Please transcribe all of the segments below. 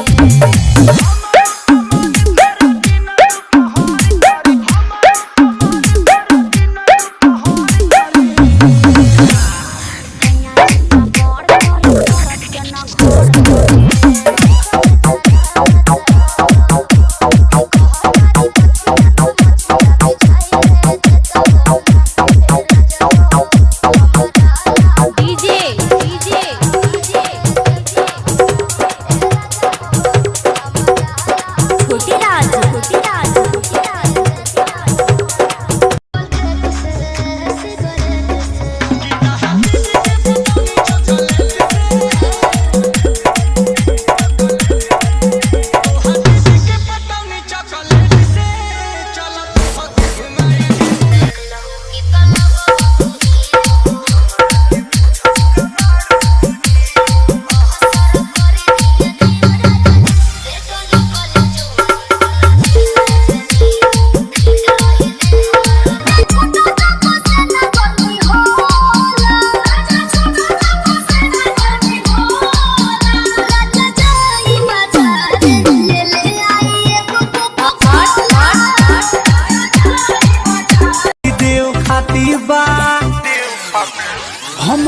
Thank you. খুশি রাজ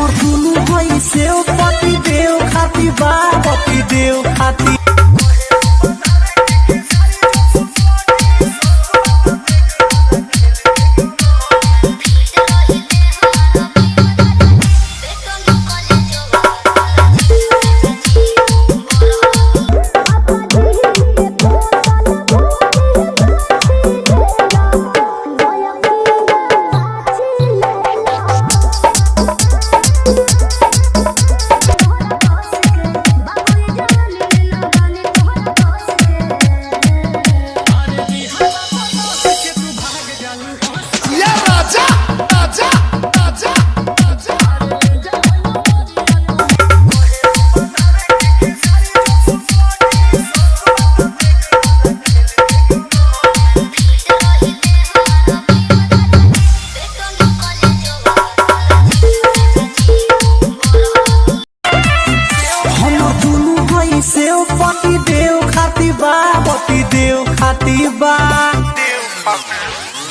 o no banho seu Pop deu, rap vá Pop deu, rap bote deu khatiba bote deu khatiba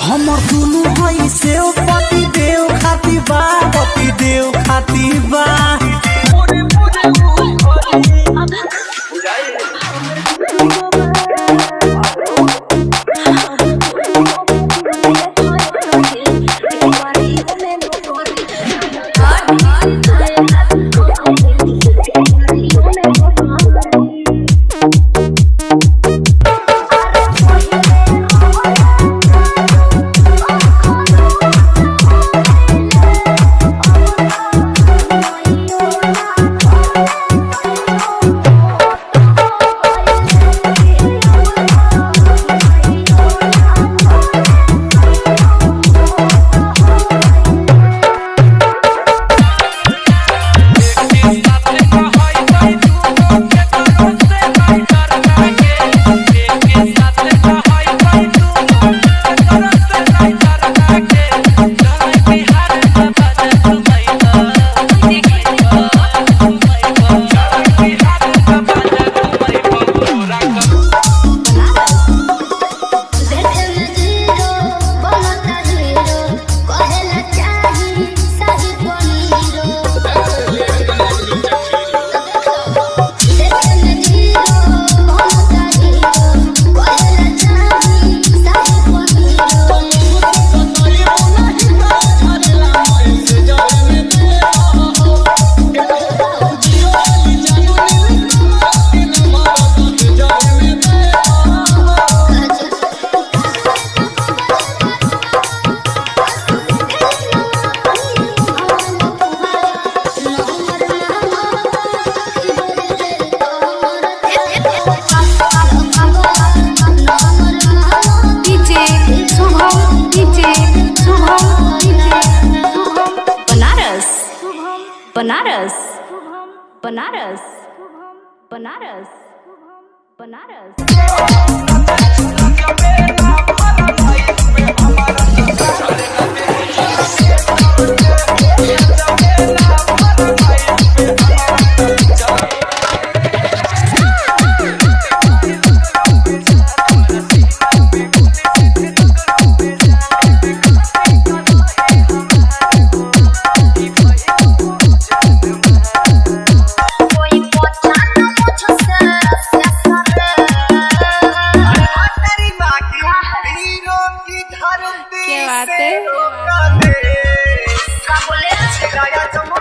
hamar tulu hoy seu bote deu khatiba bote deu khatiba Bananas. Bananas. Bananas. Bananas. बात